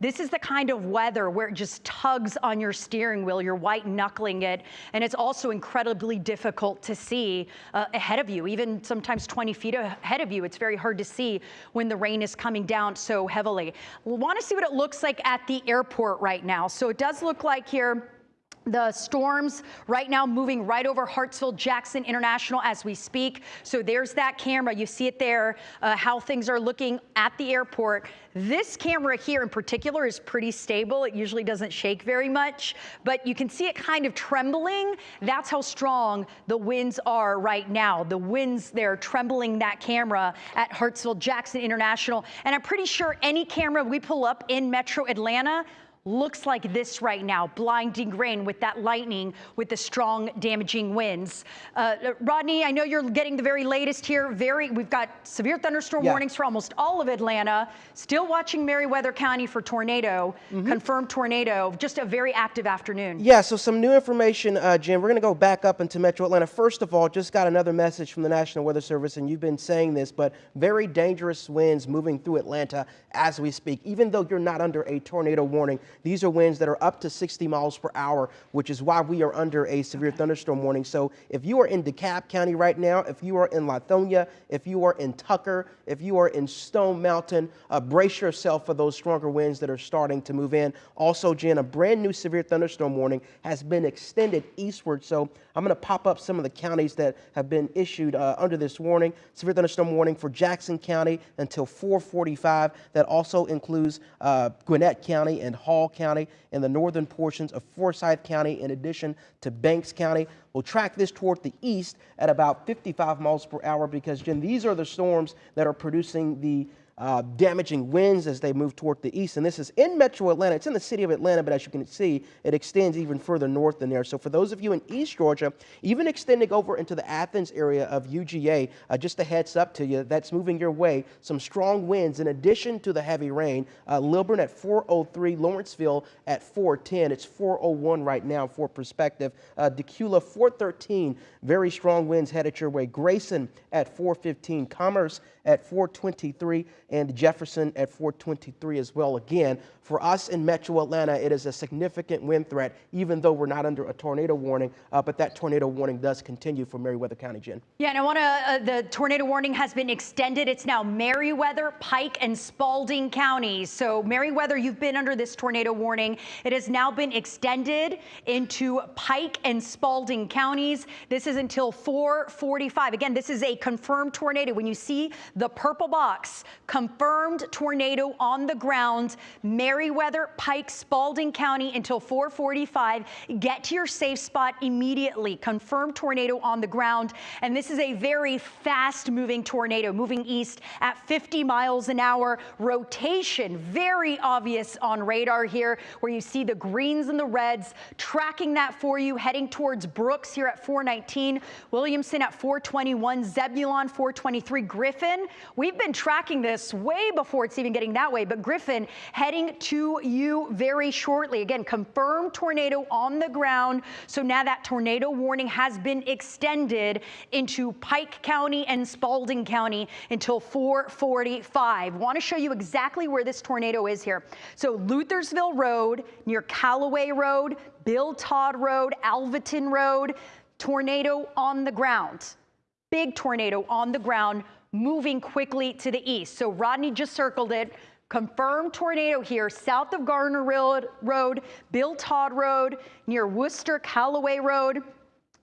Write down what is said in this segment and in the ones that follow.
This is the kind of weather where it just tugs on your steering wheel. You're white knuckling it. And it's also incredibly difficult to see uh, ahead of you, even sometimes 20 feet ahead of you. It's very hard to see when the rain is coming down so heavily. We want to see what it looks like at the airport right now. So it does look like here the storms right now moving right over Hartsfield Jackson International as we speak. So there's that camera. You see it there, uh, how things are looking at the airport. This camera here in particular is pretty stable. It usually doesn't shake very much, but you can see it kind of trembling. That's how strong the winds are right now. The winds there trembling that camera at Hartsfield Jackson International. And I'm pretty sure any camera we pull up in Metro Atlanta looks like this right now, blinding rain with that lightning, with the strong damaging winds. Uh, Rodney, I know you're getting the very latest here. Very, we've got severe thunderstorm yeah. warnings for almost all of Atlanta. Still watching Meriwether County for tornado, mm -hmm. confirmed tornado. Just a very active afternoon. Yeah, so some new information, uh, Jim. We're going to go back up into Metro Atlanta. First of all, just got another message from the National Weather Service, and you've been saying this, but very dangerous winds moving through Atlanta as we speak. Even though you're not under a tornado warning, these are winds that are up to 60 miles per hour, which is why we are under a severe thunderstorm warning. So if you are in DeKalb County right now, if you are in Lithonia, if you are in Tucker, if you are in Stone Mountain, uh, brace yourself for those stronger winds that are starting to move in. Also, Jen, a brand new severe thunderstorm warning has been extended eastward. So I'm going to pop up some of the counties that have been issued uh, under this warning. Severe thunderstorm warning for Jackson County until 445. That also includes uh, Gwinnett County and Hall County and the northern portions of Forsyth County in addition to Banks County. We'll track this toward the east at about 55 miles per hour because, Jen, these are the storms that are producing the uh, damaging winds as they move toward the east. And this is in metro Atlanta. It's in the city of Atlanta, but as you can see, it extends even further north than there. So for those of you in East Georgia, even extending over into the Athens area of UGA, uh, just a heads up to you, that's moving your way. Some strong winds in addition to the heavy rain. Uh, Lilburn at 403, Lawrenceville at 410. It's 401 right now for perspective. Uh, Dacula 413, very strong winds headed your way. Grayson at 415, Commerce at 423 and Jefferson at 423 as well. Again, for us in metro Atlanta, it is a significant wind threat, even though we're not under a tornado warning, uh, but that tornado warning does continue for Meriwether County, Jen. Yeah, and I want to, uh, the tornado warning has been extended. It's now Meriwether, Pike, and Spalding counties. So Meriwether, you've been under this tornado warning. It has now been extended into Pike and Spalding counties. This is until 445. Again, this is a confirmed tornado. When you see the purple box, confirmed tornado on the ground, Meriwether, Pike, Spalding County until 445. Get to your safe spot immediately. Confirmed tornado on the ground. And this is a very fast moving tornado moving east at 50 miles an hour. Rotation, very obvious on radar here where you see the greens and the reds tracking that for you heading towards Brooks here at 419, Williamson at 421, Zebulon 423, Griffin We've been tracking this way before it's even getting that way, but Griffin heading to you very shortly. Again, confirmed tornado on the ground. So now that tornado warning has been extended into Pike County and Spalding County until 445. Want to show you exactly where this tornado is here. So Luthersville Road near Callaway Road, Bill Todd Road, Alvaton Road, tornado on the ground. Big tornado on the ground moving quickly to the east. So Rodney just circled it. Confirmed tornado here south of Gardner Road, Bill Todd Road, near Worcester, Callaway Road.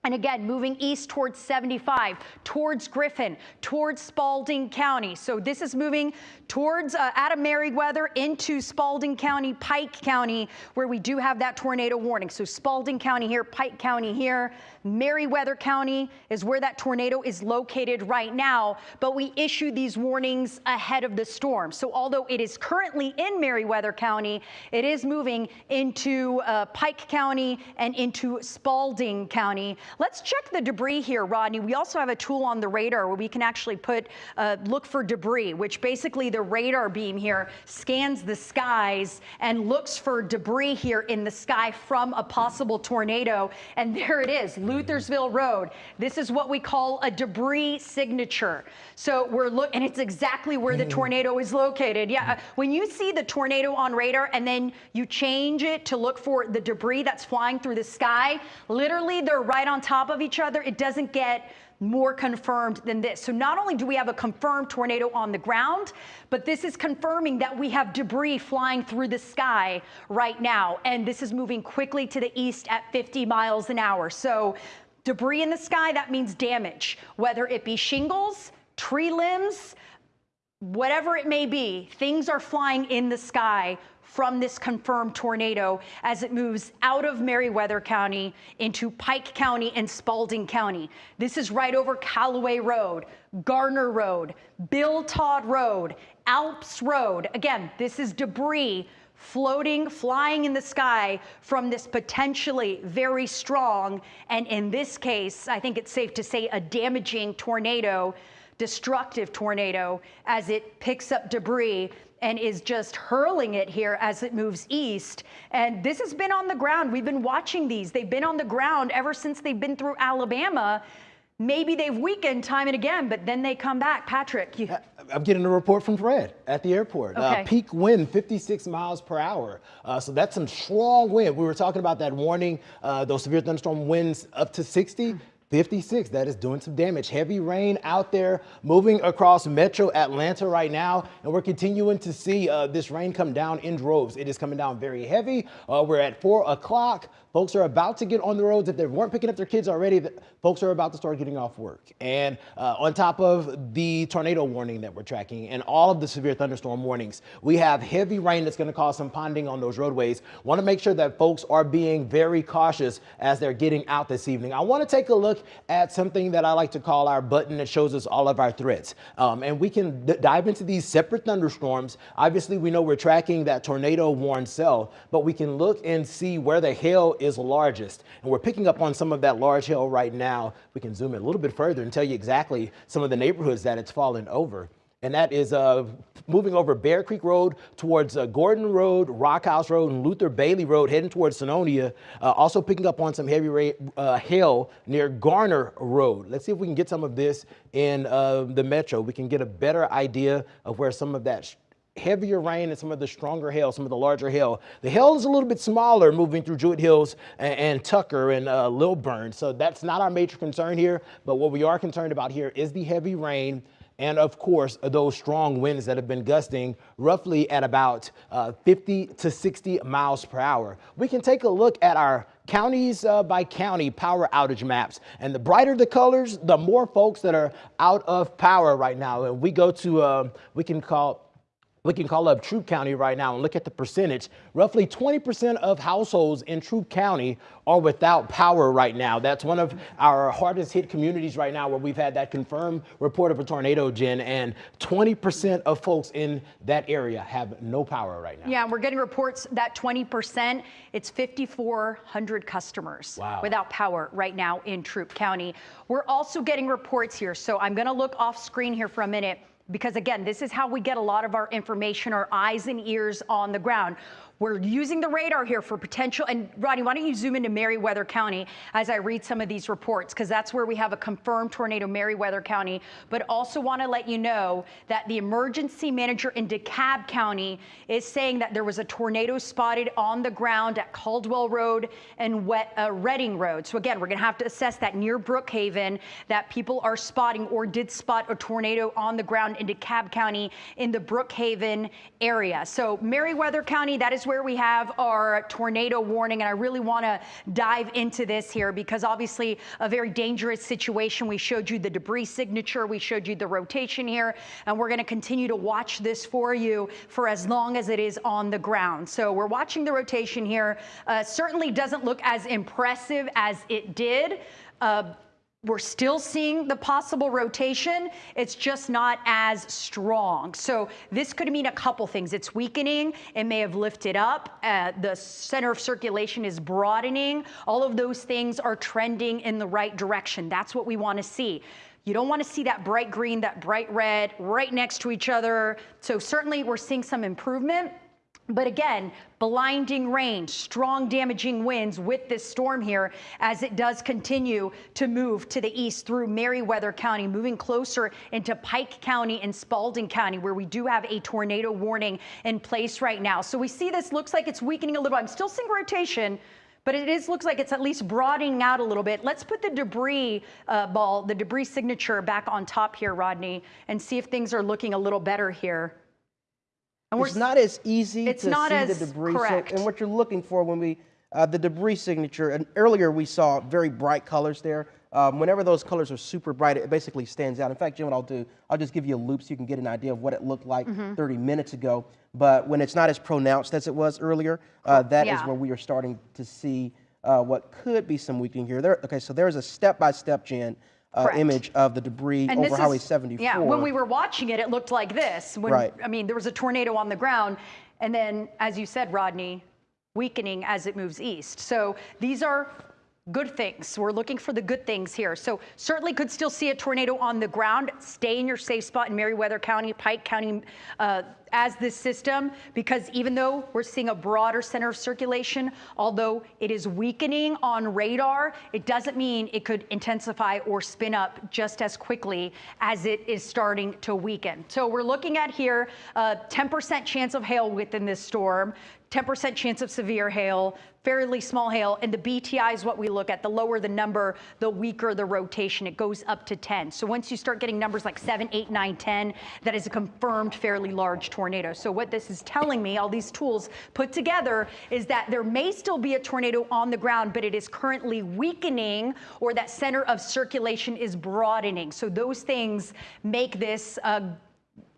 And again, moving east towards 75, towards Griffin, towards Spalding County. So this is moving towards uh, out of Meriwether into Spalding County, Pike County, where we do have that tornado warning. So Spalding County here, Pike County here, Meriwether County is where that tornado is located right now, but we issued these warnings ahead of the storm. So although it is currently in Meriwether County, it is moving into uh, Pike County and into Spalding County. Let's check the debris here, Rodney. We also have a tool on the radar where we can actually put uh, look for debris, which basically the radar beam here scans the skies and looks for debris here in the sky from a possible tornado. And there it is, Luthersville Road. This is what we call a debris signature. So we're look, and it's exactly where the tornado is located. Yeah, uh, when you see the tornado on radar and then you change it to look for the debris that's flying through the sky, literally they're right on top of each other. It doesn't get more confirmed than this. So not only do we have a confirmed tornado on the ground, but this is confirming that we have debris flying through the sky right now. And this is moving quickly to the east at 50 miles an hour. So debris in the sky, that means damage, whether it be shingles, tree limbs, whatever it may be, things are flying in the sky from this confirmed tornado as it moves out of Meriwether County into Pike County and Spalding County. This is right over Callaway Road, Garner Road, Bill Todd Road, Alps Road. Again, this is debris floating, flying in the sky from this potentially very strong, and in this case, I think it's safe to say a damaging tornado, destructive tornado, as it picks up debris and is just hurling it here as it moves east. And this has been on the ground. We've been watching these. They've been on the ground ever since they've been through Alabama. Maybe they've weakened time and again, but then they come back. Patrick, you. I'm getting a report from Fred at the airport. Okay. Uh, peak wind 56 miles per hour. Uh, so that's some strong wind. We were talking about that warning, uh, those severe thunderstorm winds up to 60. 56, that is doing some damage. Heavy rain out there moving across metro Atlanta right now. And we're continuing to see uh, this rain come down in droves. It is coming down very heavy. Uh, we're at four o'clock. Folks are about to get on the roads. If they weren't picking up their kids already, folks are about to start getting off work. And uh, on top of the tornado warning that we're tracking and all of the severe thunderstorm warnings, we have heavy rain that's going to cause some ponding on those roadways. Want to make sure that folks are being very cautious as they're getting out this evening. I want to take a look at something that I like to call our button that shows us all of our threats. Um, and we can dive into these separate thunderstorms. Obviously, we know we're tracking that tornado warned cell, but we can look and see where the hail is largest. And we're picking up on some of that large hail right now. We can zoom in a little bit further and tell you exactly some of the neighborhoods that it's fallen over and that is uh, moving over Bear Creek Road towards uh, Gordon Road, Rockhouse Road, and Luther Bailey Road, heading towards Senoia. Uh, also picking up on some heavy ra- uh, hail near Garner Road. Let's see if we can get some of this in uh, the metro. We can get a better idea of where some of that heavier rain and some of the stronger hail, some of the larger hail. The hail is a little bit smaller moving through Jewett Hills and, and Tucker and uh, Lilburn. So that's not our major concern here. But what we are concerned about here is the heavy rain and of course those strong winds that have been gusting roughly at about uh, 50 to 60 miles per hour. We can take a look at our counties uh, by county power outage maps and the brighter the colors the more folks that are out of power right now and we go to uh, we can call we can call up Troup County right now and look at the percentage. Roughly 20% of households in Troup County are without power right now. That's one of our hardest hit communities right now where we've had that confirmed report of a tornado, Jen, and 20% of folks in that area have no power right now. Yeah, we're getting reports that 20%, it's 5,400 customers Wow. without power right now in Troup County. We're also getting reports here, so I'm going to look off screen here for a minute because again, this is how we get a lot of our information, our eyes and ears on the ground. We're using the radar here for potential, and Rodney, why don't you zoom into Meriwether County as I read some of these reports, because that's where we have a confirmed tornado, Meriwether County, but also want to let you know that the emergency manager in DeKalb County is saying that there was a tornado spotted on the ground at Caldwell Road and Wet, uh, Road. So again, we're going to have to assess that near Brookhaven that people are spotting or did spot a tornado on the ground in DeKalb County in the Brookhaven area. So Meriwether County, that is where we have our tornado warning. And I really want to dive into this here because obviously a very dangerous situation. We showed you the debris signature. We showed you the rotation here. And we're going to continue to watch this for you for as long as it is on the ground. So we're watching the rotation here. Uh, certainly doesn't look as impressive as it did. Uh, we're still seeing the possible rotation. It's just not as strong. So this could mean a couple things. It's weakening. It may have lifted up. Uh, the center of circulation is broadening. All of those things are trending in the right direction. That's what we want to see. You don't want to see that bright green, that bright red right next to each other. So certainly we're seeing some improvement. But again, blinding rain, strong damaging winds with this storm here as it does continue to move to the east through Meriwether County, moving closer into Pike County and Spalding County, where we do have a tornado warning in place right now. So we see this looks like it's weakening a little. I'm still seeing rotation. But it is looks like it's at least broadening out a little bit. Let's put the debris uh, ball, the debris signature back on top here, Rodney, and see if things are looking a little better here. And it's not as easy it's to not see as the debris. correct. And what you're looking for when we, uh, the debris signature, and earlier we saw very bright colors there. Um, whenever those colors are super bright, it basically stands out. In fact, Jim, what I'll do, I'll just give you a loop so you can get an idea of what it looked like Mm-hmm. 30 minutes ago. But when it's not as pronounced as it was earlier, uh, that is Yeah. where we are starting to see uh, what could be some weakening here. There, okay, so there's a step-by-step, Jen, uh, image of the debris And over Highway is- 74. Yeah, when we were watching it, it looked like this. When, Right. I mean, there was a tornado on the ground, and then, as you said, Rodney, weakening as it moves east. So these are good things. We're looking for the good things here. So certainly could still see a tornado on the ground. Stay in your safe spot in Meriwether County, Pike County, uh, as this system, because even though we're seeing a broader center of circulation, although it is weakening on radar, it doesn't mean it could intensify or spin up just as quickly as it is starting to weaken. So we're looking at here a 10% chance of hail within this storm, 10% chance of severe hail, fairly small hail, and the BTI is what we look at. The lower the number, the weaker the rotation. It goes up to 10. So once you start getting numbers like 7, 8, 9, 10, that is a confirmed fairly large tornado. So what this is telling me, all these tools put together, is that there may still be a tornado on the ground, but it is currently weakening or that center of circulation is broadening. So those things make this uh,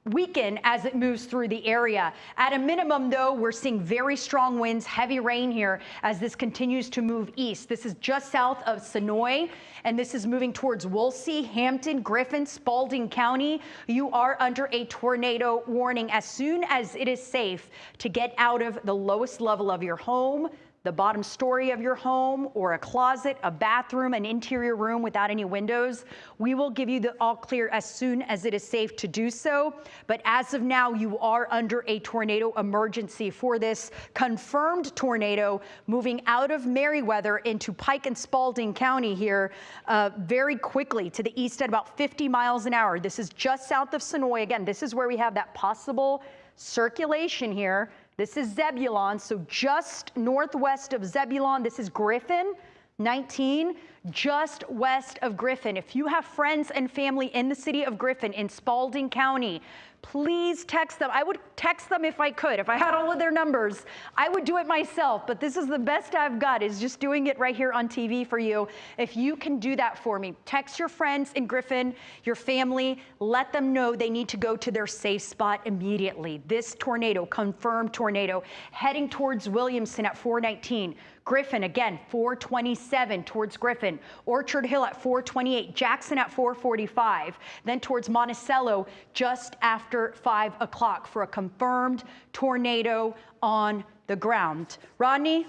weaken as it moves through the area. At a minimum, though, we're seeing very strong winds, heavy rain here as this continues to move east. This is just south of Senoia, and this is moving towards Woolsey, Hampton, Griffin, Spalding County. You are under a tornado warning as soon as it is safe to get out of the lowest level of your home the bottom story of your home or a closet, a bathroom, an interior room without any windows, we will give you the all clear as soon as it is safe to do so. But as of now, you are under a tornado emergency for this confirmed tornado moving out of Meriwether into Pike and Spalding County here uh, very quickly to the east at about 50 miles an hour. This is just south of Senoia. Again, this is where we have that possible circulation here. This is Zebulon, so just northwest of Zebulon. This is Griffin, 19, just west of Griffin. If you have friends and family in the city of Griffin in Spalding County, please text them. I would text them if I could. If I had all of their numbers, I would do it myself, but this is the best I've got is just doing it right here on TV for you. If you can do that for me, text your friends in Griffin, your family, let them know they need to go to their safe spot immediately. This tornado, confirmed tornado, heading towards Williamson at 419. Griffin again, 427 towards Griffin. Orchard Hill at 428. Jackson at 445. Then towards Monticello just after 5 o'clock for a confirmed tornado on the ground. Rodney,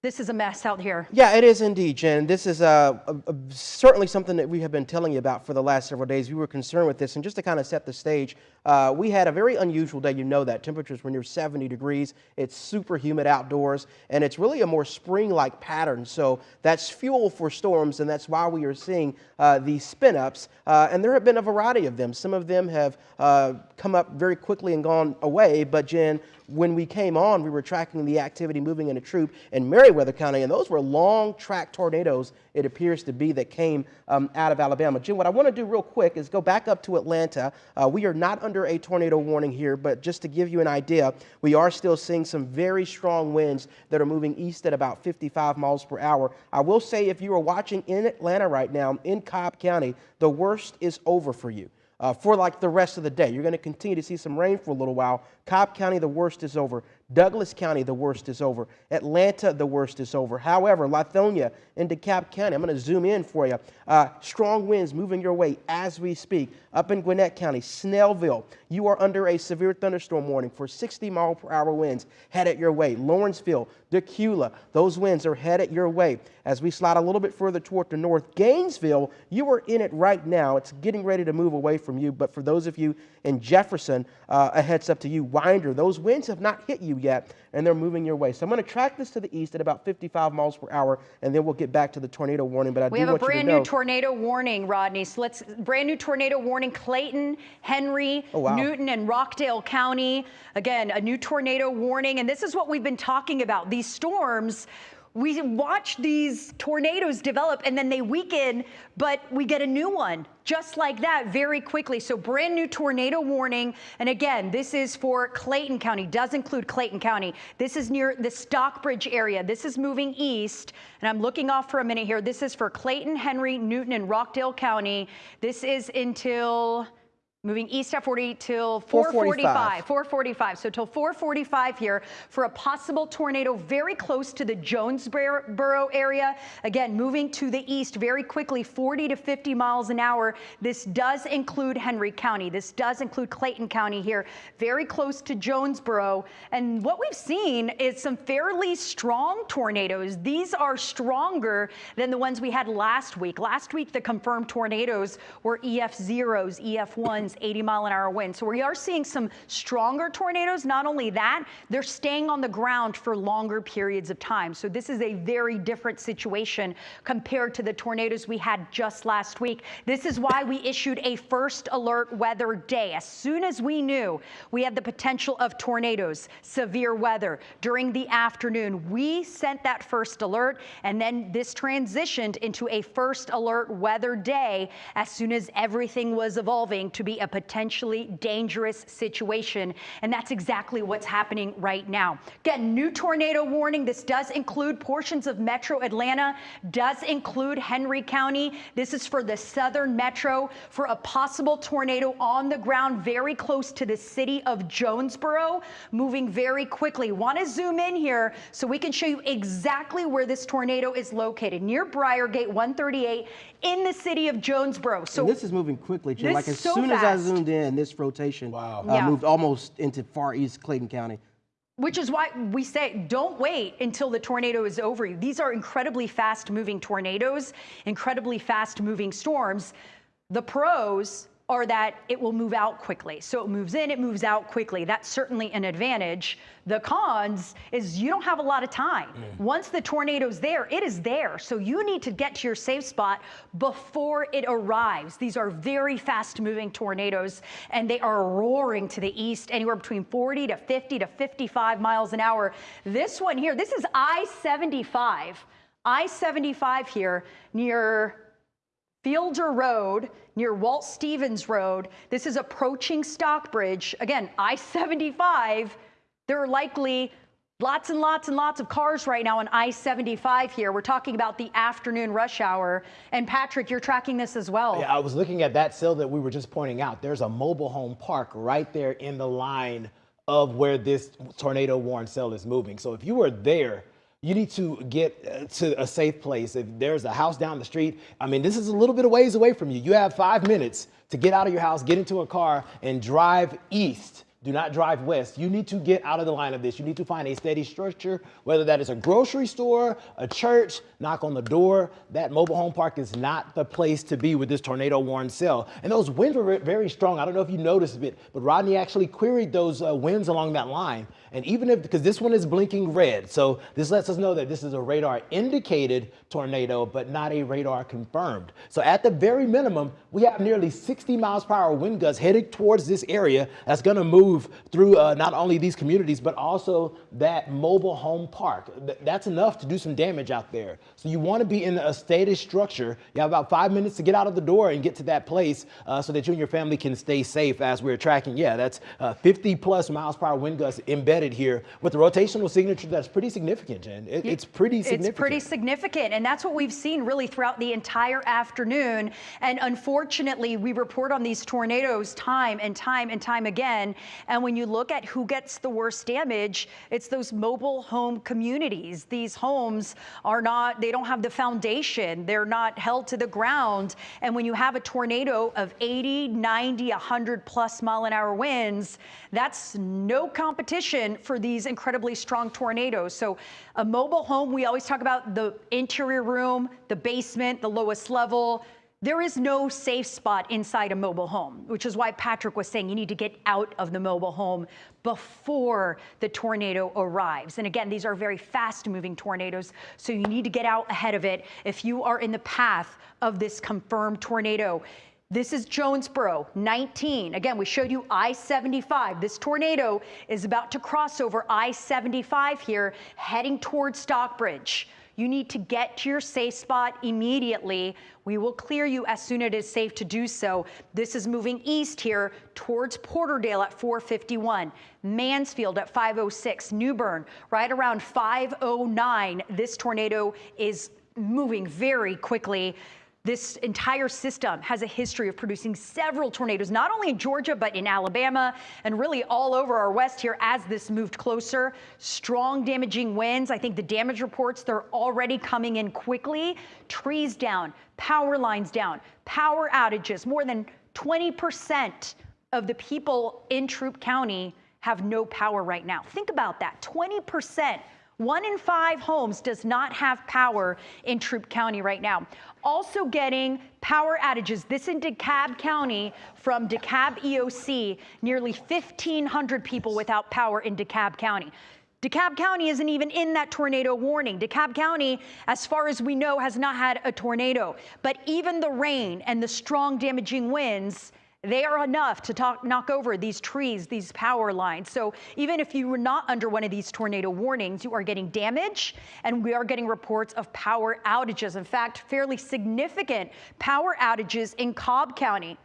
this is a mess out here. Yeah, it is indeed, Jen. This is uh, a, a, certainly something that we have been telling you about for the last several days. We were concerned with this, and just to kind of set the stage, uh, we had a very unusual day. You know that temperatures were near 70 degrees. It's super humid outdoors, and it's really a more spring-like pattern. So that's fuel for storms, and that's why we are seeing uh, these spin-ups. Uh, and there have been a variety of them. Some of them have uh, come up very quickly and gone away. But Jen, when we came on, we were tracking the activity moving in a Troup in Meriwether County, and those were long track tornadoes, it appears to be, that came um, out of Alabama. Jim, what I want to do real quick is go back up to Atlanta. Uh, we are not under a tornado warning here, but just to give you an idea, we are still seeing some very strong winds that are moving east at about 55 miles per hour. I will say, if you are watching in Atlanta right now, in Cobb County, the worst is over for you uh, for like the rest of the day. You're going to continue to see some rain for a little while. Cobb County, the worst is over. Douglas County, the worst is over. Atlanta, the worst is over. However, Lithonia and DeKalb County, I'm going to zoom in for you. Uh, strong winds moving your way as we speak. Up in Gwinnett County, Snellville, you are under a severe thunderstorm warning for 60 mile per hour winds headed your way. Lawrenceville, Dacula, those winds are headed your way. As we slide a little bit further toward the north, Gainesville, you are in it right now. It's getting ready to move away from you. But for those of you in Jefferson, uh, a heads up to you, Winder, those winds have not hit you yet, and they're moving your way. So I'm going to track this to the east at about 55 miles per hour, and then we'll get back to the tornado warning. But I We do have a want you to brand know, new tornado warning, Rodney. So let's brand new tornado warning. Clayton, Henry, Oh, wow. Newton, and Rockdale County. Again, a new tornado warning. And this is what we've been talking about. These storms. We watch these tornadoes develop and then they weaken, but we get a new one just like that very quickly. So brand new tornado warning. And again, this is for Clayton County, does include Clayton County. This is near the Stockbridge area. This is moving east. And I'm looking off for a minute here. This is for Clayton, Henry, Newton, and Rockdale County. This is until Moving east at 40 till 445, 445, 445. So till 445 here for a possible tornado very close to the Jonesboro area. Again, moving to the east very quickly, 40 to 50 miles an hour. This does include Henry County. This does include Clayton County here, very close to Jonesboro. And what we've seen is some fairly strong tornadoes. These are stronger than the ones we had last week. Last week, the confirmed tornadoes were EF0s, EF1s, 80 mile an hour wind. So we are seeing some stronger tornadoes. Not only that, they're staying on the ground for longer periods of time. So this is a very different situation compared to the tornadoes we had just last week. This is why we issued a first alert weather day. As soon as we knew we had the potential of tornadoes, severe weather during the afternoon, we sent that first alert and then this transitioned into a first alert weather day as soon as everything was evolving to be a potentially dangerous situation. And that's exactly what's happening right now. Again, new tornado warning. This does include portions of metro Atlanta, does include Henry County. This is for the southern metro for a possible tornado on the ground very close to the city of Jonesboro, moving very quickly. Want to zoom in here so we can show you exactly where this tornado is located near Briargate 138 in the city of Jonesboro. So and this is moving quickly, Jim. Like as so soon as I fast. zoomed in, this rotation Wow. uh, Yeah. moved almost into far east Clayton County. Which is why we say don't wait until the tornado is over you. These are incredibly fast moving tornadoes, incredibly fast moving storms. The pros are that it will move out quickly. So it moves in, it moves out quickly. That's certainly an advantage. The cons is you don't have a lot of time. Mm. Once the tornado's there, it is there. So you need to get to your safe spot before it arrives. These are very fast moving tornadoes and they are roaring to the east anywhere between 40 to 50 to 55 miles an hour. This one here, this is I-75. I-75 here near Fielder Road near Walt Stephens Road. This is approaching Stockbridge. Again, I 75. There are likely lots and lots and lots of cars right now on I 75 here. We're talking about the afternoon rush hour. And Patrick, you're tracking this as well. Yeah, I was looking at that cell that we were just pointing out. There's a mobile home park right there in the line of where this tornado warned cell is moving. So if you were there, you need to get uh, to a safe place. If there's a house down the street, I mean, this is a little bit of ways away from you. You have five minutes to get out of your house, get into a car, and drive east. Do not drive west. You need to get out of the line of this. You need to find a steady structure, whether that is a grocery store, a church, knock on the door. That mobile home park is not the place to be with this tornado warned cell. And those winds were very strong. I don't know if you noticed it, but Rodney actually queried those uh, winds along that line. And even if, because this one is blinking red, so this lets us know that this is a radar indicated tornado, but not a radar confirmed. So at the very minimum, we have nearly 60 miles per hour wind gusts headed towards this area that's gonna move through uh, not only these communities, but also that mobile home park. Th- that's enough to do some damage out there. So you wanna be in a stated structure. You have about five minutes to get out of the door and get to that place uh, so that you and your family can stay safe as we're tracking. Yeah, that's uh, 50 plus miles per hour wind gusts embedded here with the rotational signature that's pretty significant, Jen. It- it's pretty significant. It's pretty significant. And that's what we've seen really throughout the entire afternoon. And unfortunately, we report on these tornadoes time and time and time again. And when you look at who gets the worst damage, it's those mobile home communities. These homes are not, they don't have the foundation, they're not held to the ground. And when you have a tornado of 80, 90, 100 plus mile an hour winds, that's no competition for these incredibly strong tornadoes. So a mobile home, we always talk about the interior room, the basement, the lowest level. There is no safe spot inside a mobile home, which is why Patrick was saying you need to get out of the mobile home before the tornado arrives. And again, these are very fast moving tornadoes, so you need to get out ahead of it if you are in the path of this confirmed tornado. This is Jonesboro, 19. Again, we showed you I-75. This tornado is about to cross over I-75 here, heading towards Stockbridge. You need to get to your safe spot immediately. We will clear you as soon as it is safe to do so. This is moving east here towards Porterdale at 451, Mansfield at 506, Newborn right around 509. This tornado is moving very quickly. This entire system has a history of producing several tornadoes, not only in Georgia, but in Alabama and really all over our west here as this moved closer. Strong damaging winds. I think the damage reports, they're already coming in quickly. Trees down, power lines down, power outages. More than 20% of the people in Troup County have no power right now. Think about that 20%. One in five homes does not have power in Troup County right now. Also getting power outages. This in DeKalb County from DeKalb EOC, nearly 1,500 people without power in DeKalb County. DeKalb County isn't even in that tornado warning. DeKalb County, as far as we know, has not had a tornado. But even the rain and the strong damaging winds they are enough to talk, knock over these trees, these power lines. So even if you were not under one of these tornado warnings, you are getting damage and we are getting reports of power outages. In fact, fairly significant power outages in Cobb County.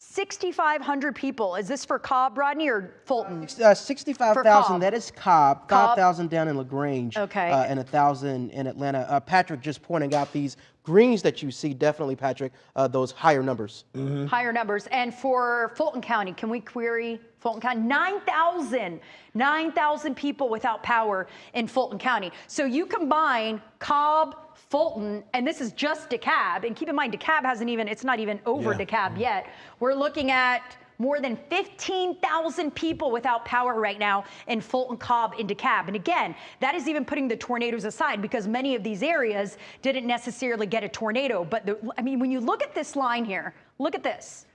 6,500 people. Is this for Cobb, Rodney, or Fulton? Uh, 65,000. That is Cobb, Cobb. 5,000 down in LaGrange, Okay. uh, and 1,000 in Atlanta. Uh, Patrick just pointing out these greens that you see, definitely, Patrick, uh, those higher numbers. higher numbers. And for Fulton County, can we query Fulton County? 9,000, 9,000 people without power in Fulton County. So you combine Cobb, Fulton, and this is just DeKalb. And keep in mind, DeKalb hasn't even, it's not even over Yeah. DeKalb yet. We're looking at more than 15,000 people without power right now in Fulton, Cobb, and DeKalb. And again, that is even putting the tornadoes aside because many of these areas didn't necessarily get a tornado. But the, I mean, when you look at this line here, look at this.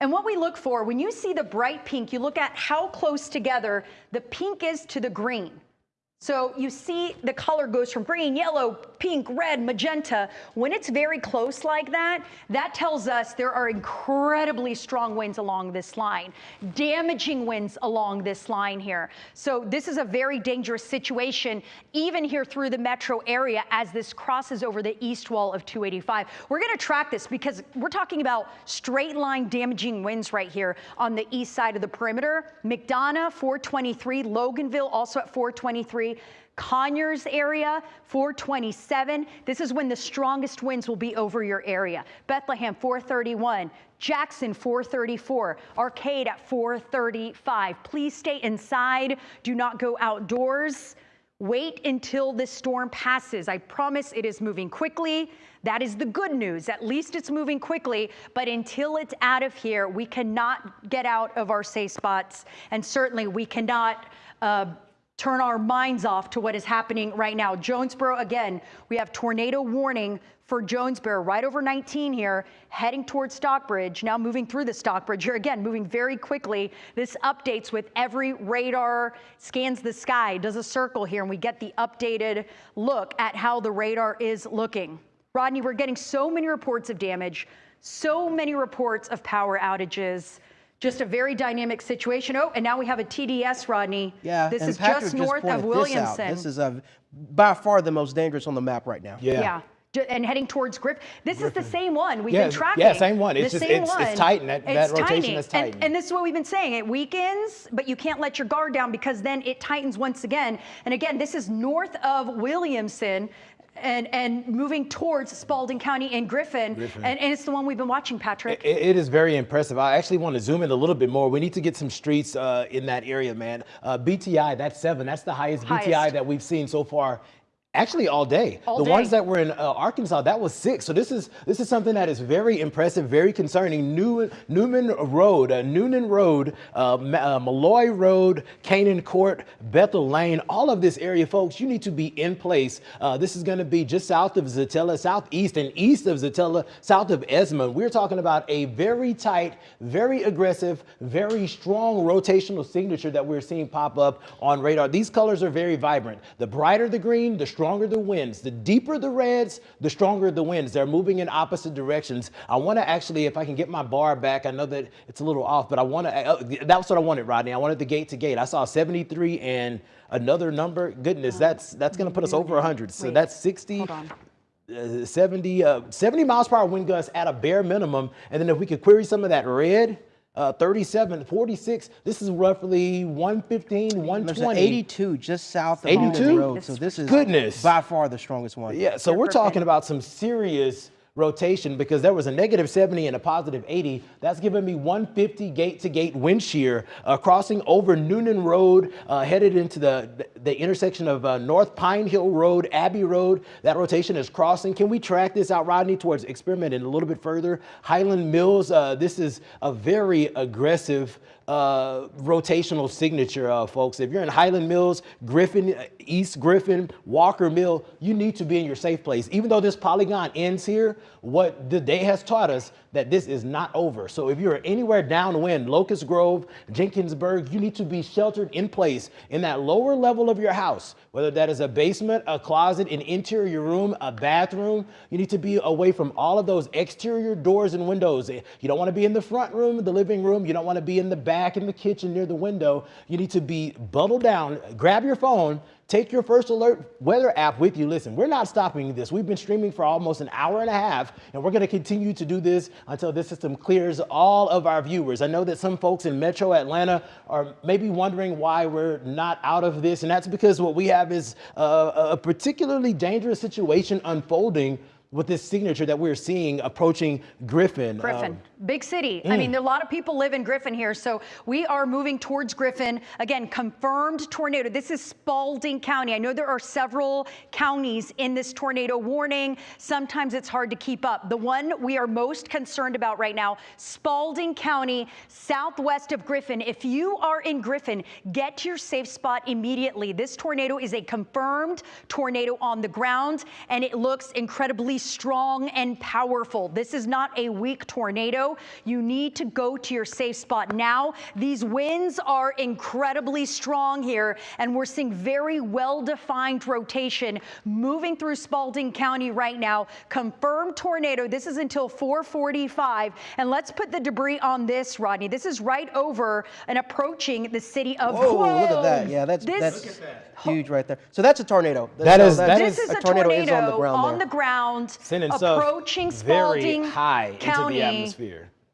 And what we look for, when you see the bright pink, you look at how close together the pink is to the green. So you see the color goes from green, yellow, pink, red, magenta. When it's very close like that, that tells us there are incredibly strong winds along this line, damaging winds along this line here. So this is a very dangerous situation, even here through the metro area as this crosses over the east wall of 285. We're going to track this because we're talking about straight line damaging winds right here on the east side of the perimeter. McDonough, 423, Loganville also at 423. Conyers area, 427. This is when the strongest winds will be over your area. Bethlehem, 431. Jackson, 434. Arcade at 435. Please stay inside. Do not go outdoors. Wait until this storm passes. I promise it is moving quickly. That is the good news. At least it's moving quickly. But until it's out of here, we cannot get out of our safe spots. And certainly we cannot. Uh, turn our minds off to what is happening right now. Jonesboro, again, we have tornado warning for Jonesboro right over 19 here, heading towards Stockbridge, now moving through the Stockbridge. Here again, moving very quickly. This updates with every radar, scans the sky, does a circle here, and we get the updated look at how the radar is looking. Rodney, we're getting so many reports of damage, so many reports of power outages. Just a very dynamic situation. Oh, and now we have a TDS, Rodney. Yeah, This and is Patrick just north of pointed this out. Williamson. This is uh, by far the most dangerous on the map right now. Yeah. Yeah. And heading towards Griffin. This is the same one we've Yeah, been tracking. yeah, same one. It's The just- same it's- it's one. tighten. That- that It's rotation tightening. is And- tightening. And, this is what we've been saying. It weakens, but you can't let your guard down because then it tightens once again. And again, this is north of Williamson. And and moving towards Spalding County and Griffin, And, and it's the one we've been watching, Patrick. It, it is very impressive. I actually want to zoom in a little bit more. We need to get some streets uh, in that area, man. Uh, BTI, that's seven. That's the highest, BTI that we've seen so far. Actually, all day. All the day. ones that were in uh, Arkansas, that was six. So this is this is something that is very impressive, very concerning. New, Newman Road, uh, Noonan Road, uh, uh, Malloy Road, Canaan Court, Bethel Lane, all of this area, folks. You need to be in place. Uh, this is going to be just south of Zetella, southeast and east of Zetella, south of Esmond. We're talking about a very tight, very aggressive, very strong rotational signature that we're seeing pop up on radar. These colors are very vibrant. The brighter the green, the stronger the winds. The deeper the reds, the stronger the winds. They're moving in opposite directions. I want to actually, if I can get my bar back, I know that it's a little off, but I want to, uh, that's what I wanted, Rodney. I wanted the gate to gate. I saw 73 and another number. Goodness, that's that's going to put us over 100. So Wait, that's 60. hold on. Uh, 70, uh, 70 miles per hour wind gusts at a bare minimum. And then if we could query some of that red, uh, 37, 46, this is roughly 115, There's an 120. 82 just south of 82? Newman Road, so this is Goodness. by far the strongest one. Yeah, so we're talking about some serious rotation because there was a negative 70 and a positive 80. That's giving me 150 gate to gate wind shear uh, crossing over Noonan Road, uh, headed into the, the intersection of uh, North Pine Hill Road, Abbey Road. That rotation is crossing. Can we track this out, Rodney, towards experimenting a little bit further? Highland Mills, uh, this is a very aggressive uh, rotational signature, uh, folks. If you're in Highland Mills, Griffin, uh, East Griffin, Walker Mill, you need to be in your safe place. Even though this polygon ends here, what the day has taught us that this is not over. So if you're anywhere downwind, Locust Grove, Jenkinsburg, you need to be sheltered in place in that lower level of your house, whether that is a basement, a closet, an interior room, a bathroom. You need to be away from all of those exterior doors and windows. Eh, you don't want to be in the front room, the living room. You don't want to be in the back in the kitchen near the window. You need to be bundled down, grab your phone, Take your first alert weather app with you. Listen, we're not stopping this. We've been streaming for almost an hour and a half, and we're going to continue to do this until this system clears all of our viewers. I know that some folks in Metro Atlanta are maybe wondering why we're not out of this, and that's because what we have is uh, a particularly dangerous situation unfolding with this signature that we're seeing approaching Griffin. Griffin, Um, big city. I mm. mean, there a lot of people live in Griffin here, so we are moving towards Griffin. Again, confirmed tornado. This is Spalding County. I know there are several counties in this tornado warning. Sometimes it's hard to keep up. The one we are most concerned about right now, Spalding County, southwest of Griffin. If you are in Griffin, get to your safe spot immediately. This tornado is a confirmed tornado on the ground, and it looks incredibly strong and powerful. This is not a weak tornado. You need to go to your safe spot now. These winds are incredibly strong here, and we're seeing very well-defined rotation moving through Spalding County right now. Confirmed tornado. This is until 445. And let's put the debris on this, Rodney. This is right over and approaching the city of Whoa, look at that. Yeah, that's This- that's huge right there. So that's a tornado. That, that is, that this is a tornado tornado, is on the ground on there. the ground, sending stuff approaching very Spalding high County.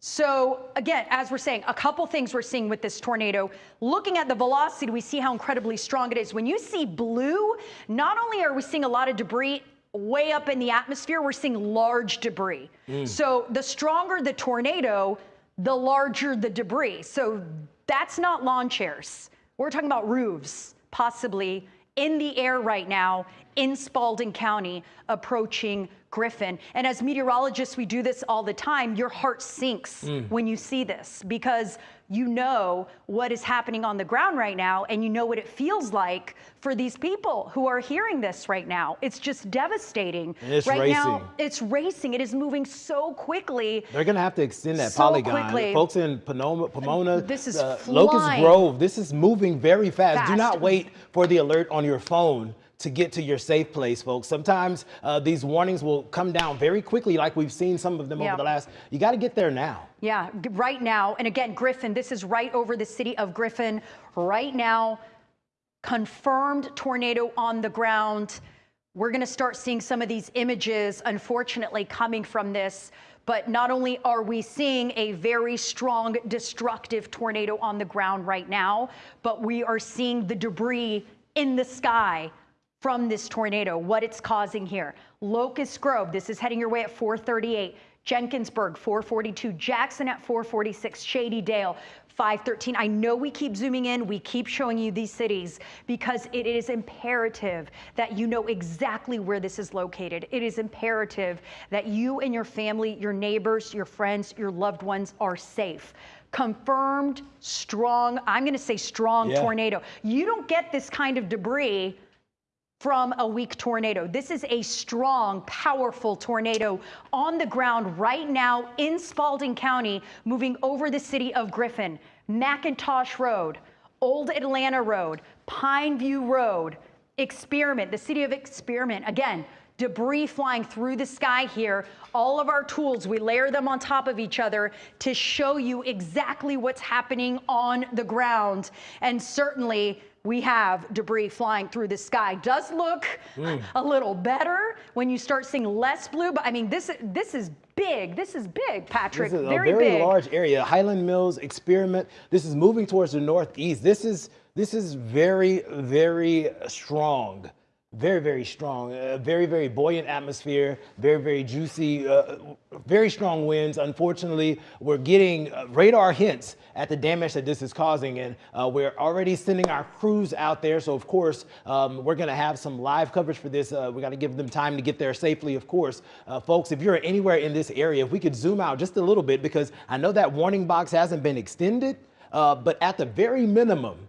Into the atmosphere. So again, as we're saying, a couple things we're seeing with this tornado. Looking at the velocity, we see how incredibly strong it is. When you see blue, not only are we seeing a lot of debris way up in the atmosphere, we're seeing large debris. Mm. So the stronger the tornado, the larger the debris. So that's not lawn chairs. We're talking about roofs, possibly in the air right now in Spalding County, approaching Griffin. And as meteorologists, we do this all the time. Your heart sinks when you see this because you know what is happening on the ground right now and you know what it feels like for these people who are hearing this right now. It's just devastating. And it's right now, it's racing. It is moving so quickly. They're going to have to extend that So polygon. quickly. Folks in Pomona, Pomona This is uh, Locust. Grove, this is moving very fast. Do not wait for the alert on your phone to get to your safe place, folks. Sometimes uh, these warnings will come down very quickly, like we've seen some of them Yeah. over the last. You got to get there now. Yeah, right now. And again, Griffin, this is right over the city of Griffin. Right now, confirmed tornado on the ground. We're going to start seeing some of these images, unfortunately, coming from this. But not only are we seeing a very strong, destructive tornado on the ground right now, but we are seeing the debris in the sky from this tornado, what it's causing here. Locust Grove, this is heading your way at 438. Jenkinsburg, 442. Jackson at 446. Shady Dale, 513. I know we keep zooming in, we keep showing you these cities because it is imperative that you know exactly where this is located. It is imperative that you and your family, your neighbors, your friends, your loved ones are safe. Confirmed, strong, I'm going to say strong Yeah. tornado. You don't get this kind of debris from a weak tornado. This is a strong, powerful tornado on the ground right now in Spalding County, moving over the city of Griffin, McIntosh Road, Old Atlanta Road, Pineview Road, Experiment, the city of Experiment. Again, debris flying through the sky here. All of our tools, we layer them on top of each other to show you exactly what's happening on the ground. And certainly, we have debris flying through the sky. Does look mm. a little better when you start seeing less blue, but I mean, this this is big. This is big, Patrick. This is very, a very big. large area. Highland Mills experiment. This is moving towards the northeast. This is this is very very strong. Very, very strong. Uh, very, very buoyant atmosphere. Very, very juicy. Uh, very strong winds. Unfortunately, we're getting uh, radar hints at the damage that this is causing, and uh, we're already sending our crews out there. So, of course, um, we're going to have some live coverage for this. Uh, we got to give them time to get there safely, of course. Uh, folks, if you're anywhere in this area, if we could zoom out just a little bit, because I know that warning box hasn't been extended, but at the very minimum,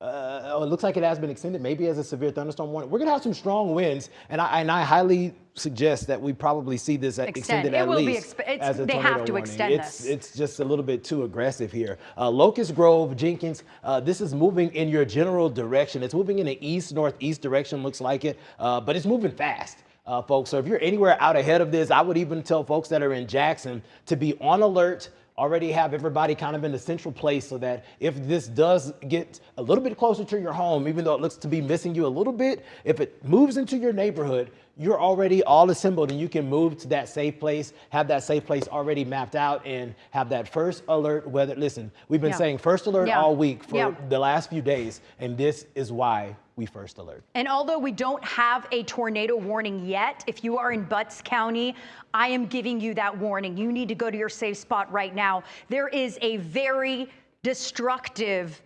uh, oh, it looks like it has been extended, maybe as a severe thunderstorm warning. We're going to have some strong winds, and I, and I highly suggest that we probably see this at- Extend. extended It at will be least as a they have to warning. extend it's, this. It's just a little bit too aggressive here. Uh, Locust Grove, Jenkins, uh, this is moving in your general direction. It's moving in the east northeast direction, looks like it, uh, but it's moving fast. Uh, folks, so if you're anywhere out ahead of this, I would even tell folks that are in Jackson to be on alert, already have everybody kind of in the central place so that if this does get a little bit closer to your home, even though it looks to be missing you a little bit, if it moves into your neighborhood, you're already all assembled and you can move to that safe place, have that safe place already mapped out and have that first alert weather. Listen, we've been Yeah. saying first alert Yeah. all week for Yeah. the last few days, and this is why we first alert. And although we don't have a tornado warning yet, if you are in Butts County, I am giving you that warning. You need to go to your safe spot right now. There is a very destructive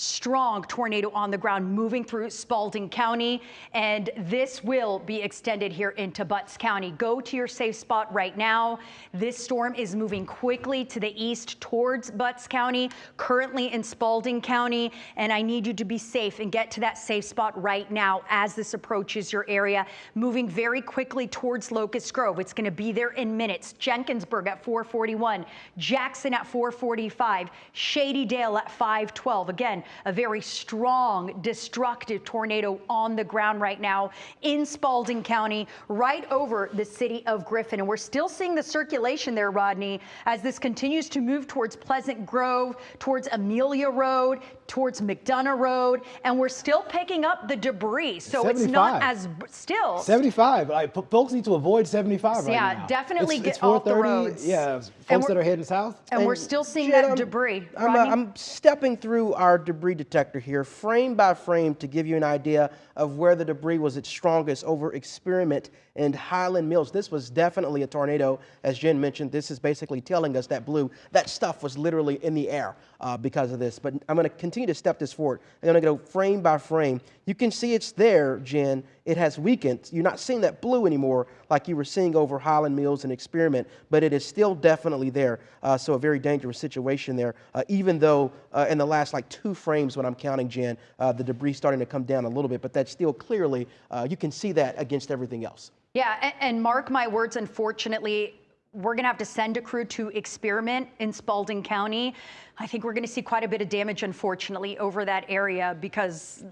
strong tornado on the ground moving through Spalding County, and this will be extended here into Butts County. Go to your safe spot right now. This storm is moving quickly to the east towards Butts County, currently in Spalding County, and I need you to be safe and get to that safe spot right now as this approaches your area. Moving very quickly towards Locust Grove. It's going to be there in minutes. Jenkinsburg at 441, Jackson at 445, Shady Dale at 512. Again, a very strong, destructive tornado on the ground right now in Spalding County, right over the city of Griffin. And we're still seeing the circulation there, Rodney, as this continues to move towards Pleasant Grove, towards Amelia Road, towards McDonough Road, and we're still picking up the debris. So it's not as still. 75. Like, folks need to avoid 75 right Yeah, now. definitely It's- get it's off the roads. Yeah, folks that we're- heading south. and we're still seeing that I'm- debris. I'm, uh, I'm stepping through our debris detector here, frame by frame, to give you an idea of where the debris was its strongest over Experiment and Highland Mills. This was definitely a tornado, as Jen mentioned. This is basically telling us that blue, that stuff was literally in the air uh, because of this. But I'm going to continue to step this forward. I'm going to go frame by frame. You can see it's there, Jen. It has weakened. You're not seeing that blue anymore like you were seeing over Highland Mills and Experiment, but it is still definitely there. Uh, so a very dangerous situation there. Uh, even though uh, in the last like two frames, when I'm counting, Jen, uh, the debris starting to come down a little bit, but that's still clearly uh, you can see that against everything else. Yeah, a- and mark my words, unfortunately, we're going to have to send a crew to experiment in Spalding County. I think we're going to see quite a bit of damage, unfortunately, over that area because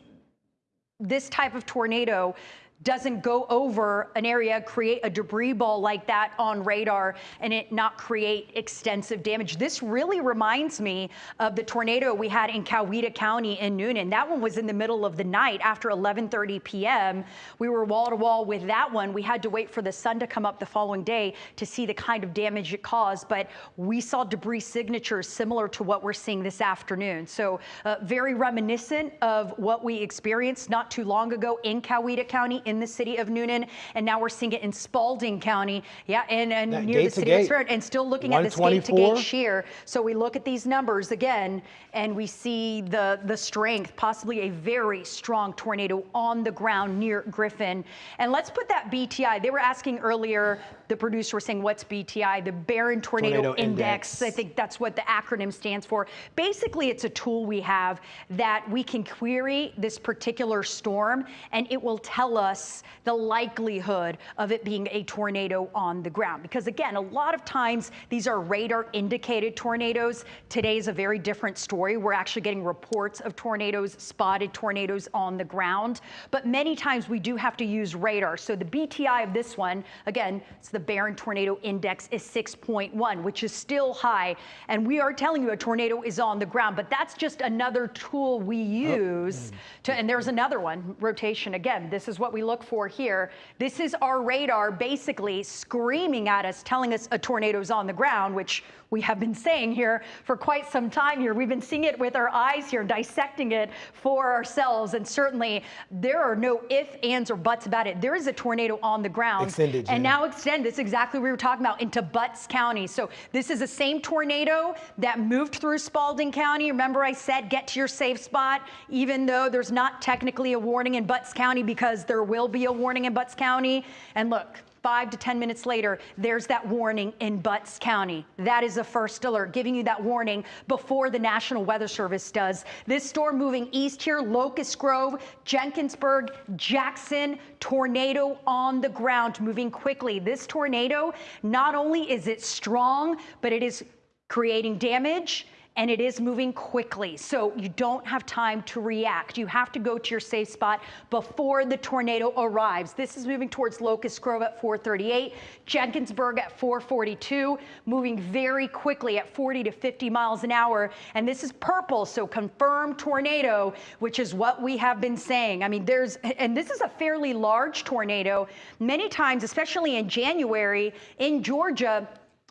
this type of tornado doesn't go over an area, create a debris ball like that on radar, and it not create extensive damage. This really reminds me of the tornado we had in Coweta County in Newnan. That one was in the middle of the night after 11:30 p.m. We were wall to wall with that one. We had to wait for the sun to come up the following day to see the kind of damage it caused, but we saw debris signatures similar to what we're seeing this afternoon. So uh, very reminiscent of what we experienced not too long ago in Coweta County in the city of Newnan, and now we're seeing it in Spalding County, yeah, and, and That near the city of. Spirit, and still looking at this gate to gate 124? shear. So we look at these numbers again, and we see the the strength, possibly a very strong tornado on the ground near Griffin. And let's put that BTI. They were asking earlier. The producer was saying, "What's BTI?" The Baron Tornado, Tornado Index. Index. I think that's what the acronym stands for. Basically, it's a tool we have that we can query this particular storm, and it will tell us the likelihood of it being a tornado on the ground. Because again, a lot of times these are radar indicated tornadoes. Today's a very different story. We're actually getting reports of tornadoes, spotted tornadoes on the ground. But many times we do have to use radar. So the BTI of this one, again, it's the Baron Tornado Index is 6.1, which is still high. And we are telling you a tornado is on the ground, but that's just another tool we oh. use to, and there's another one, rotation again. This is what we look for here. This is our radar basically screaming at us, telling us a tornado's on the ground, which we have been saying here for quite some time here. We've been seeing it with our eyes here, dissecting it for ourselves. And certainly there are no ifs, ands, or buts about it. There is a tornado on the ground. Extended, And now extend, this is exactly what we were talking about, into Butts County. So this is the same tornado that moved through Spalding County. Remember I said get to your safe spot, even though there's not technically a warning in Butts County because there will be a warning in Butts County. And look, Five to 10 minutes later, there's that warning in Butts County. That is a first alert, giving you that warning before the National Weather Service does. This storm moving east here, Locust Grove, Jenkinsburg, Jackson, tornado on the ground, moving quickly. This tornado, not only is it strong, but it is creating damage and it is moving quickly. So you don't have time to react. You have to go to your safe spot before the tornado arrives. This is moving towards Locust Grove at 438, Jenkinsburg at 442, moving very quickly at 40 to 50 miles an hour. And this is purple, so confirmed tornado, which is what we have been saying. I mean, there's, and this is a fairly large tornado. Many times, especially in January in Georgia,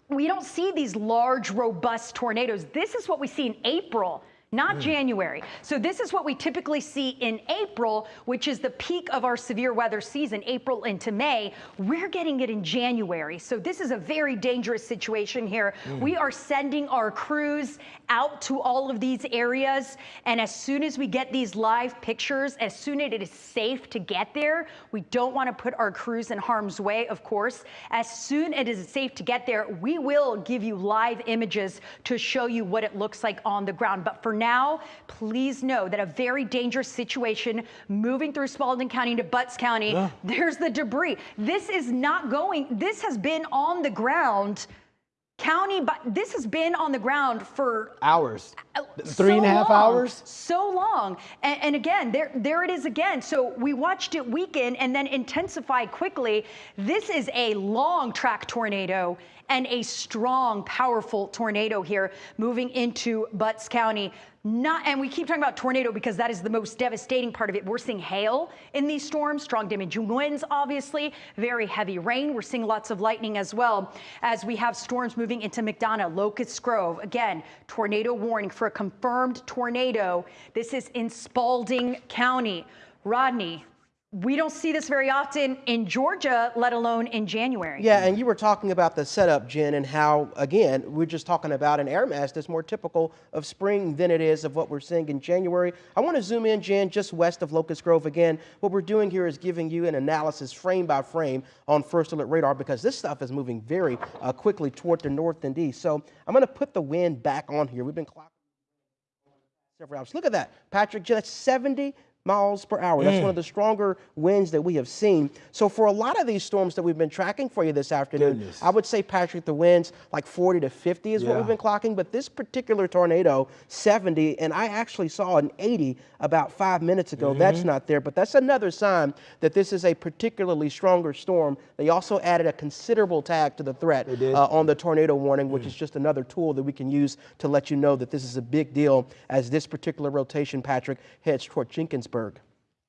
we don't see these large, robust tornadoes. This is what we see in April. Not mm. January. So, this is what we typically see in April, which is the peak of our severe weather season, April into May. We're getting it in January. So, this is a very dangerous situation here. Mm. We are sending our crews out to all of these areas. And as soon as we get these live pictures, as soon as it is safe to get there, we don't want to put our crews in harm's way, of course. As soon as it is safe to get there, we will give you live images to show you what it looks like on the ground. But for now, please know that a very dangerous situation moving through Spalding County to Butts County, there's the debris. This is not going, this has been on the ground. County, but this has been on the ground for Hours. uh, Three and a so half long, hours? So long. And, and again, there, there it is again. So we watched it weaken and then intensify quickly. This is a long track tornado and a strong, powerful tornado here moving into Butts County. Not, and we keep talking about tornado because that is the most devastating part of it. We're seeing hail in these storms, strong damaging winds, obviously, very heavy rain. We're seeing lots of lightning as well as we have storms moving into McDonough, Locust Grove. Again, tornado warning for a confirmed tornado. This is in Spalding County. Rodney, we don't see this very often in Georgia, let alone in January. Yeah, and you were talking about the setup, Jen, and how, again, we're just talking about an air mass that's more typical of spring than it is of what we're seeing in January. I want to zoom in, Jen, just west of Locust Grove again. What we're doing here is giving you an analysis frame by frame on First Alert Radar because this stuff is moving very uh, quickly toward the north and east. So I'm going to put the wind back on here. We've been clocking several hours. Look at that, Patrick. Jen, That's 70 miles per hour. That's one of the stronger winds that we have seen. So for a lot of these storms that we've been tracking for you this afternoon, Goodness. I would say, Patrick, the winds like 40 to 50 is what we've been clocking. But this particular tornado, 70, and I actually saw an 80 about five minutes ago. That's Mm-hmm. not there, but that's another sign that this is a particularly stronger storm. They also added a considerable tag to the threat uh, on the tornado warning, which is just another tool that we can use to let you know that this is a big deal as this particular rotation, Patrick, heads toward Jenkinsburg.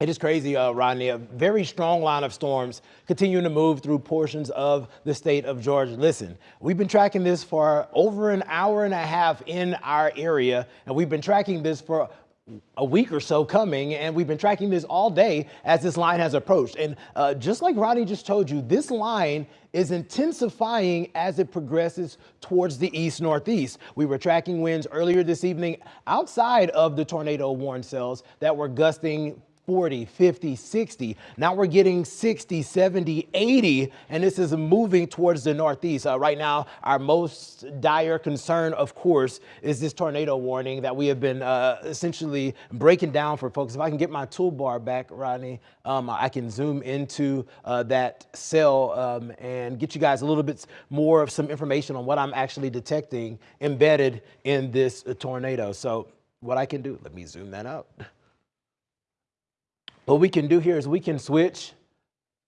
It is crazy, uh, Rodney. A very strong line of storms continuing to move through portions of the state of Georgia. Listen, we've been tracking this for over an hour and a half in our area, and we've been tracking this for a week or so coming, and we've been tracking this all day as this line has approached. And uh, just like Ronnie just told you, this line is intensifying as it progresses towards the east northeast. We were tracking winds earlier this evening outside of the tornado warn cells that were gusting 40, 50, 60. Now we're getting 60, 70, 80, and this is moving towards the northeast. Uh, right now, our most dire concern, of course, is this tornado warning that we have been uh, essentially breaking down for folks. If I can get my toolbar back, Rodney, um, I can zoom into uh, that cell um, and get you guys a little bit more of some information on what I'm actually detecting embedded in this uh, tornado. So what I can do, let me zoom that out. What we can do here is we can switch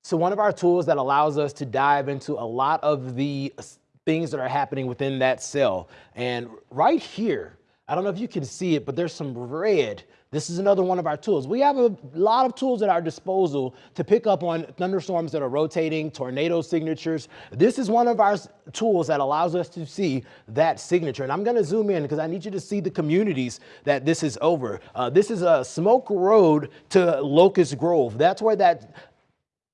to one of our tools that allows us to dive into a lot of the things that are happening within that cell. And right here, I don't know if you can see it, but there's some red. This is another one of our tools. We have a lot of tools at our disposal to pick up on thunderstorms that are rotating, tornado signatures. This is one of our tools that allows us to see that signature. And I'm gonna zoom in because I need you to see the communities that this is over. Uh, this is a Smoke Road to Locust Grove. That's where that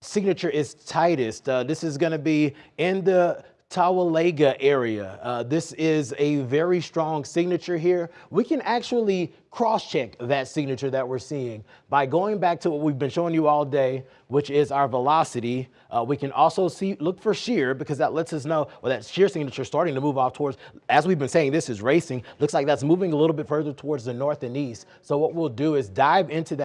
signature is tightest. Uh, this is going to be in the Towaliga area. Uh, this is a very strong signature here. We can actually cross-check that signature that we're seeing by going back to what we've been showing you all day, which is our velocity. Uh, we can also see look for shear because that lets us know well that shear signature starting to move off towards. As we've been saying, this is racing. Looks like that's moving a little bit further towards the north and east. So what we'll do is dive into that.